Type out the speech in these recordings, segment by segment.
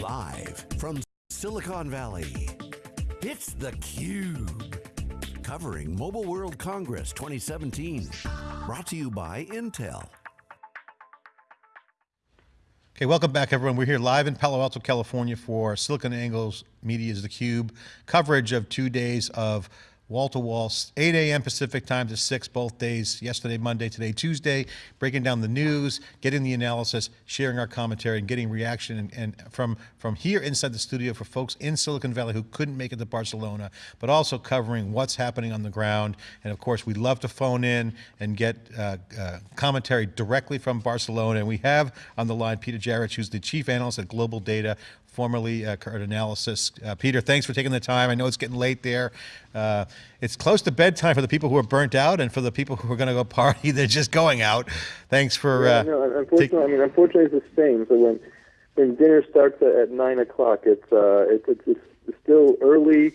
Live from Silicon Valley, it's theCUBE. Covering Mobile World Congress 2017. Brought to you by Intel. Okay, welcome back everyone. We're here live in Palo Alto, California for SiliconANGLE's Media's theCUBE coverage of two days of wall-to-wall, 8 a.m. Pacific time to 6 both days, yesterday, Monday, today, Tuesday, breaking down the news, getting the analysis, sharing our commentary, and getting reaction and, and, from, from here inside the studio for folks in Silicon Valley who couldn't make it to Barcelona, but also covering what's happening on the ground. And of course, we love to phone in and get uh, uh, commentary directly from Barcelona. And we have on the line Peter Jarich, who's the chief analyst at Global Data formerly uh, Analysis. Uh, Peter, thanks for taking the time. I know it's getting late there. Uh, it's close to bedtime for the people who are burnt out and for the people who are going to go party, they're just going out. Thanks for... Yeah, uh, no, unfortunately, I mean, unfortunately it's the same. So when, when dinner starts at, at 9 o'clock, it's, uh, it's, it's, it's still early,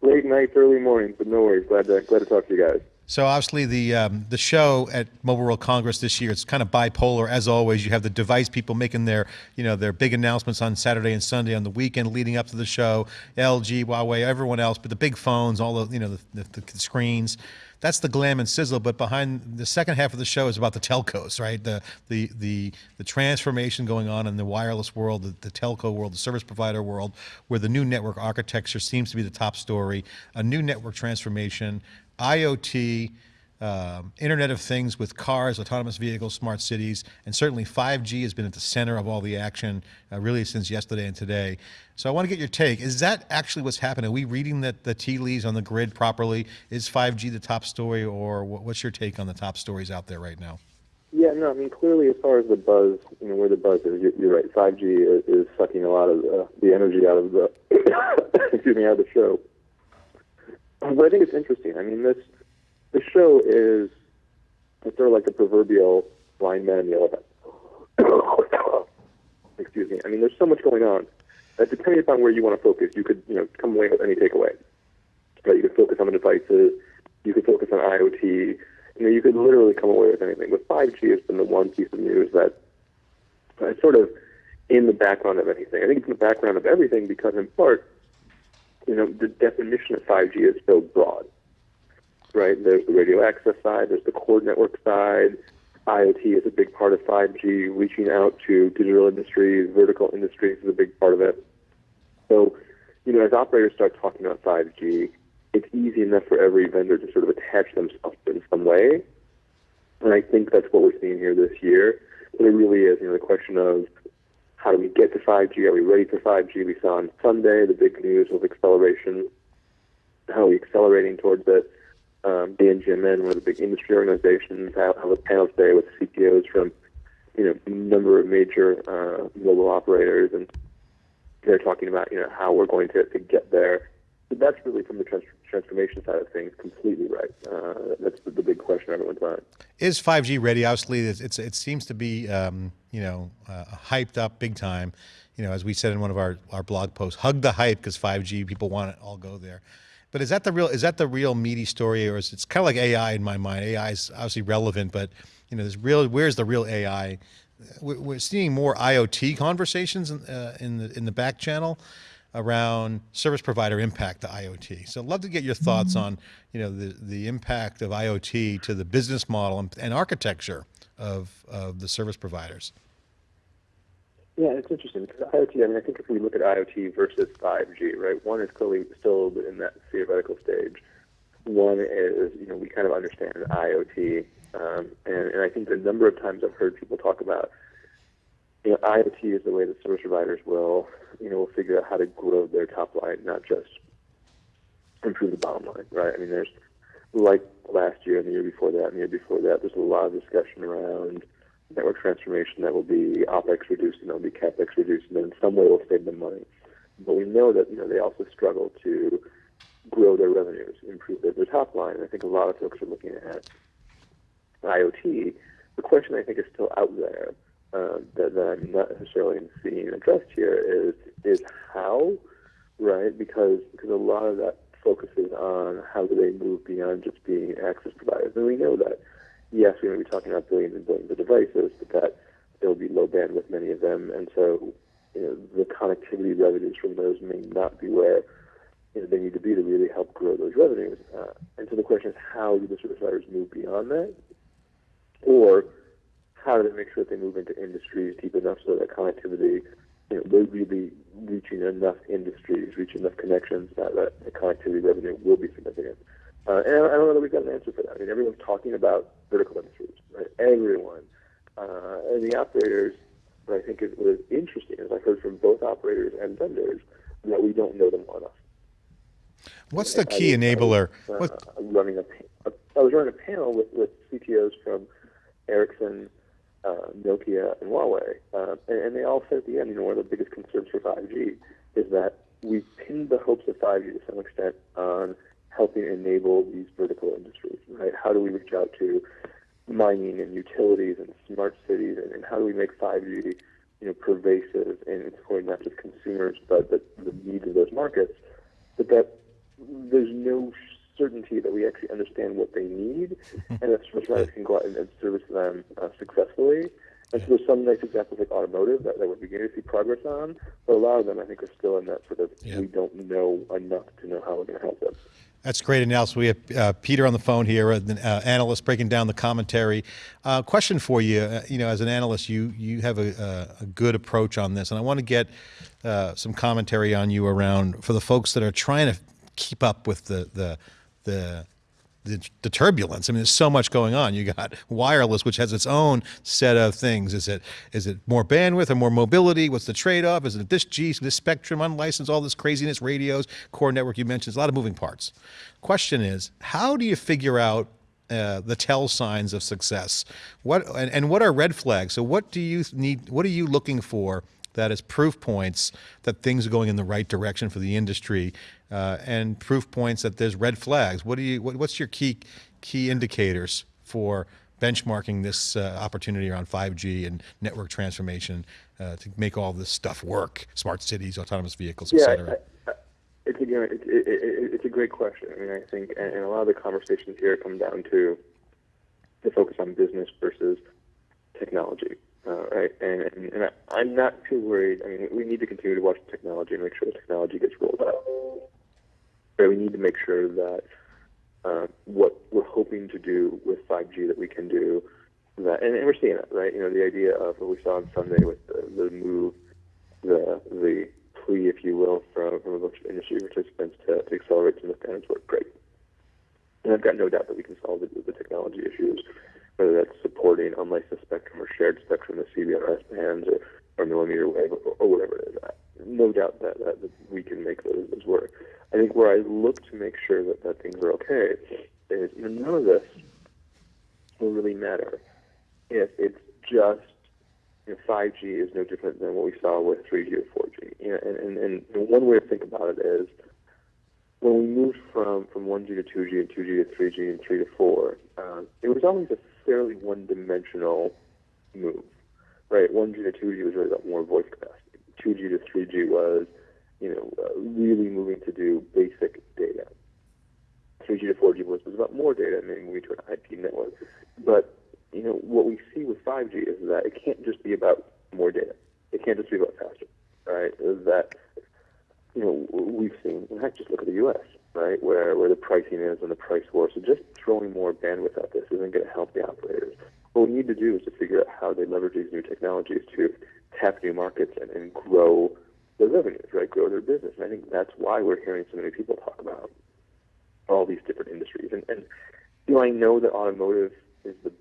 late nights, early mornings, but no worries. Glad to, glad to talk to you guys. So obviously the um, the show at Mobile World Congress this year, it's kind of bipolar as always. You have the device people making their, you know, their big announcements on Saturday and Sunday on the weekend leading up to the show, LG, Huawei, everyone else, but the big phones, all the, you know, the, the, the screens. That's the glam and sizzle, but behind the second half of the show is about the telcos, right? The the the the transformation going on in the wireless world, the, the telco world, the service provider world, where the new network architecture seems to be the top story. A new network transformation, IoT, um, Internet of Things with cars, autonomous vehicles, smart cities, and certainly 5G has been at the center of all the action uh, really since yesterday and today. So I want to get your take. Is that actually what's happening? Are we reading the, the tea leaves on the grid properly? Is 5G the top story or what's your take on the top stories out there right now? Yeah, no, I mean, clearly as far as the buzz, you know, where the buzz is, you're, right. 5G is, is, sucking a lot of the, the energy out of the, excuse me, out of the show. But I think it's interesting. I mean, this the show is it's sort of like the proverbial blind man in the elephant. Excuse me. I mean, there's so much going on that depending upon where you want to focus, you could you know come away with any takeaway. Right? You could focus on the devices. You could focus on IoT. You know, you could literally come away with anything. With 5G, has been the one piece of news that is sort of in the background of anything. I think it's in the background of everything because, in part, you know, the definition of 5G is so broad, right? There's the radio access side, there's the core network side. IoT is a big part of 5G. Reaching out to digital industries, vertical industries is a big part of it. So, you know, as operators start talking about 5G, it's easy enough for every vendor to sort of attach themselves in some way. And I think that's what we're seeing here this year. But it really is, you know, the question of how do we get to 5G? Are we ready for 5G? We saw on Sunday the big news of acceleration. How are we accelerating towards it? Um, BNGMN, one of the big industry organizations, have a panel today with CTOs from you know a number of major uh, mobile operators, and they're talking about you know how we're going to, to get there. So that's really from the trans- transformation side of things completely right. Uh, that's the, the, big question on everyone's mind. Is 5G ready? Obviously, it's, it's it seems to be um, you know uh, hyped up big time. You know, as we said in one of our, our blog posts, hug the hype because 5G people want it all go there. But is that the real is that the real meaty story, or is it's kind of like AI in my mind? AI is obviously relevant, but you know, there's real where's the real AI? We're seeing more IoT conversations in, uh, in the in the back channel around service provider impact to IoT. So I'd love to get your thoughts mm-hmm. on, you know, the, the impact of IoT to the business model and, and architecture of, of the service providers. Yeah, it's interesting because IoT, I mean, I think if we look at IoT versus 5G, right, one is clearly still in that theoretical stage. One is, you know, we kind of understand IoT. Um, and, and I think the number of times I've heard people talk about you know, IoT is the way that service providers will, you know, will figure out how to grow their top line, not just improve the bottom line, right? I mean, there's like last year and the year before that and the year before that, there's a lot of discussion around network transformation that will be OPEX reduced and that will be CAPEX reduced and in some way will save them money. But we know that, you know, they also struggle to grow their revenues, improve their, their top line. And I think a lot of folks are looking at IoT. The question I think is still out there uh, that, that I'm not necessarily seeing addressed here is is how, right? Because because a lot of that focuses on how do they move beyond just being access providers, and we know that yes, we're going to be talking about billions and billions of devices, but that there will be low bandwidth many of them, and so you know, the connectivity revenues from those may not be where you know, they need to be to really help grow those revenues. Uh, and so the question is, how do the service providers move beyond that, or how do they make sure that they move into industries deep enough so that connectivity, you know, they're really reaching enough industries, reaching enough connections that, that the connectivity revenue will be significant. Uh, and I don't know that we've got an answer for that. I mean, everyone's talking about vertical industries, right? Everyone. Uh, and the operators, what I think is what is interesting is I've heard from both operators and vendors that we don't know them well enough. What's the key I enabler? was, What, uh, running a, pa- I was running a panel with, with CTOs from Ericsson, uh, Nokia, and Huawei, uh, and, and they all said at the end, you know, one of the biggest concerns for 5G is that we pinned the hopes of 5G to some extent on helping enable these vertical industries, right? How do we reach out to mining and utilities and smart cities, and, and how do we make 5G, you know, pervasive and supporting not just consumers but the, the needs of those markets, but that there's no certainty that we actually understand what they need, and that service providers can go out and, and service them uh, successfully. And so there's some nice examples like automotive that, that we're beginning to see progress on, but a lot of them I think are still in that sort of Yeah. we don't know enough to know how we're going to help them. That's great analysis. We have uh, Peter on the phone here, an uh, analyst breaking down the commentary. Uh, question for you, uh, you know, as an analyst, you you have a, a, a good approach on this, and I want to get uh, some commentary on you around for the folks that are trying to keep up with the the the the, the turbulence. I mean, there's so much going on. You got wireless, which has its own set of things. Is it is it more bandwidth or more mobility? What's the trade-off? Is it this G, this spectrum, unlicensed, all this craziness, radios, core network you mentioned, there's a lot of moving parts. Question is, how do you figure out uh, the tell signs of success? What and, and what are red flags? So what do you need? What are you looking for that is proof points that things are going in the right direction for the industry, uh, and proof points that there's red flags. What do you? What, what's your key key indicators for benchmarking this uh, opportunity around 5G and network transformation uh, to make all this stuff work? Smart cities, autonomous vehicles, et Yeah, cetera. I, I, it's a it, it, it, it's a great question. I mean, I think, and, and a lot of the conversations here come down to the focus on business versus technology, uh, right? And, and, and I, I'm not too worried. I mean, we need to continue to watch the technology and make sure the technology gets rolled out. But we need to make sure that uh, what we're hoping to do with 5G that we can do that, and, and we're seeing it, right? You know, the idea of what we saw on Sunday with the, the move, the the plea, if you will, from, from a bunch of industry participants to, to accelerate some of the standards work great. And I've got no doubt that we can solve the, the technology issues, whether that's supporting unlicensed spectrum or shared spectrum, the CBRS bands or, or millimeter wave or, or whatever it is. No doubt that, that, that we can make those, those work. I think where I look to make sure that, that things are okay is you know, none of this will really matter if it's just you know, 5G is no different than what we saw with 3G or 4G. You know, and, and, and one way to think about it is when we moved from, from 1G to 2G and 2G to 3G and 3 to 4, um, it was always a fairly one-dimensional move, right? 1G to 2G was really about more voice capacity. 2G to 3G was, you know, uh, really moving to do basic data. 3G to 4G was, was about more data, maybe moving to an IP network. But you know, what we see with 5G is that it can't just be about more data. It can't just be about faster, right? That you know we've seen. In fact, just look at the U.S. right, where where the pricing is and the price war. So just throwing more bandwidth at this isn't going to help the operators. What we need to do is to figure out how they leverage these new technologies to tap new markets and, and grow their revenues, right? Grow their business. And I think that's why we're hearing so many people talk about all these different industries. And, and do I know that automotive is the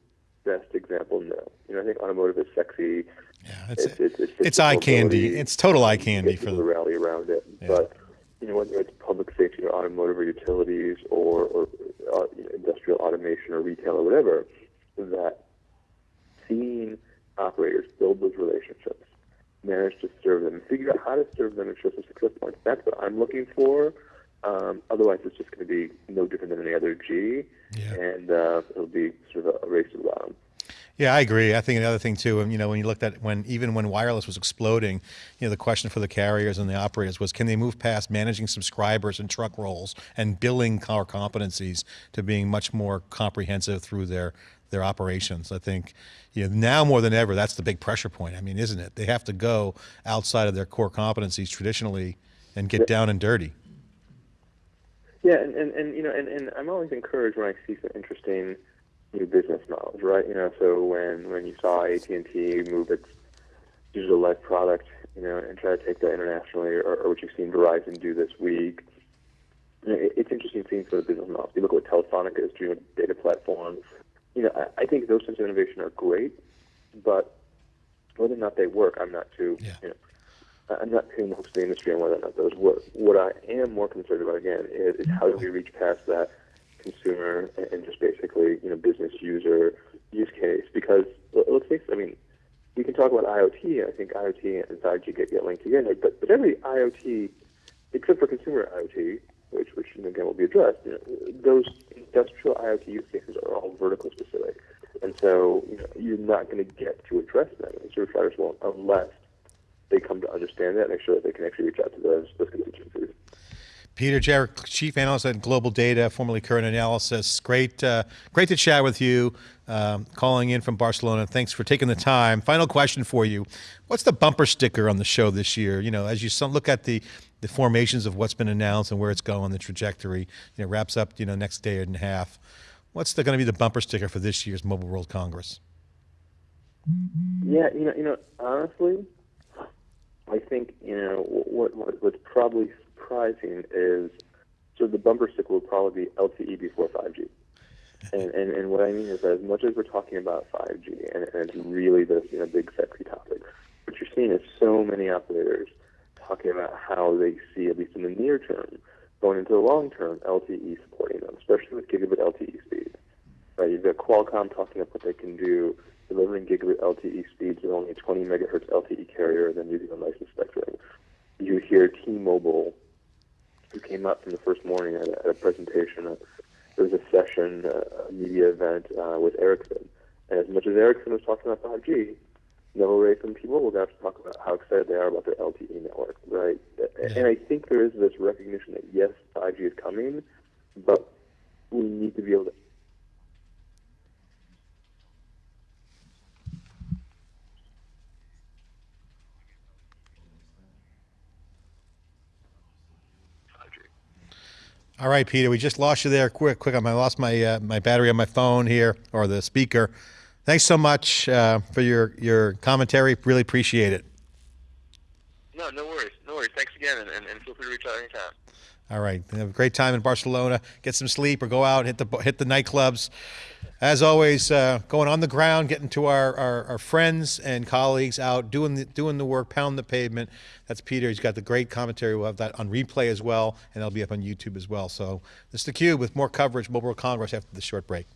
best example? No. You know, I think automotive is sexy. Yeah, it's, It's, it's, it's, it's eye candy. It's total eye candy for the rally around it. Yeah. But you know, whether it's public safety or automotive or utilities or, or uh, you know, industrial automation or retail or whatever, that seeing operators build those relationships, manage to serve them, figure out how to serve them and show some success points. That's what I'm looking for. Um, otherwise, it's just going to be no different than any other G, Yeah. and uh, it'll be sort of a, race to the bottom. Yeah, I agree. I think another thing too, and you know, when you looked at when even when wireless was exploding, you know, the question for the carriers and the operators was, can they move past managing subscribers and truck rolls and billing core competencies to being much more comprehensive through their their operations. I think you know now more than ever that's the big pressure point. I mean, isn't it? They have to go outside of their core competencies traditionally and get down and dirty. Yeah, and, and, and you know, and, and I'm always encouraged when I see some interesting new business models, right? You know, so when when you saw AT and T move its digital life product, you know, and try to take that internationally, or, or what you've seen Verizon do this week, you know, it, it's interesting seeing some of the business models. You look at what Telefonica is doing with data platforms. You know, I, I think those types of innovation are great, but whether or not they work, I'm not too. Yeah. You know, I'm not hopes of the industry on whether or not those work. What I am more concerned about again is, is how do we reach past that consumer and, and just basically you know business user use case? Because let's face it, I mean, we can talk about IoT. I think IoT and 5G get, get linked together, but but every IoT, except for consumer IoT, which which again will be addressed, you know, those industrial IoT use cases are all vertical specific, and so you're not going to get to address them, and service providers won't unless they come to understand that, and make sure that they can actually reach out to those those constituencies. Peter Jarich, Chief Analyst at Global Data, formerly Current Analysis. Great, uh, great to chat with you. Um, calling in from Barcelona. Thanks for taking the time. Final question for you: What's the bumper sticker on the show this year? You know, as you look at the the formations of what's been announced and where it's going, the trajectory. You know, wraps up. You know, next day and a half. What's going to be the bumper sticker for this year's Mobile World Congress? Yeah, you know, you know, honestly, I think you know what, what what's probably surprising is so the bumper sticker will probably be LTE before 5G. And, and and what I mean is that as much as we're talking about 5G and, and it's really this you know big sexy topic, what you're seeing is so many operators talking about how they see at least in the near term going into the long term LTE supporting them, especially with gigabit LTE speeds. Right, you've got Qualcomm talking about what they can do delivering gigabit LTE speeds with only a 20 megahertz LTE carrier and then using a licensed spectrum. You hear T-Mobile, who came up from the first morning at a, at a presentation. Uh, there was a session, uh, a media event uh, with Ericsson, and as much as Ericsson was talking about 5G, Neville Ray from T-Mobile got to talk about how excited they are about their LTE network, right? And I think there is this recognition that yes, 5G is coming, but we need to be able to All right, Peter, we just lost you there. Quick, quick! I lost my uh, my battery on my phone here or the speaker. Thanks so much uh, for your your commentary. Really appreciate it. No, no worries. No worries. Thanks again, and, and, and feel free to reach out anytime. All right, have a great time in Barcelona. Get some sleep or go out hit the hit the nightclubs. As always, uh, going on the ground, getting to our, our, our friends and colleagues out doing the, doing the work, pound the pavement. That's Peter. He's got the great commentary. We'll have that on replay as well, and that'll be up on YouTube as well. So this is the Cube with more coverage, Mobile World Congress after the short break.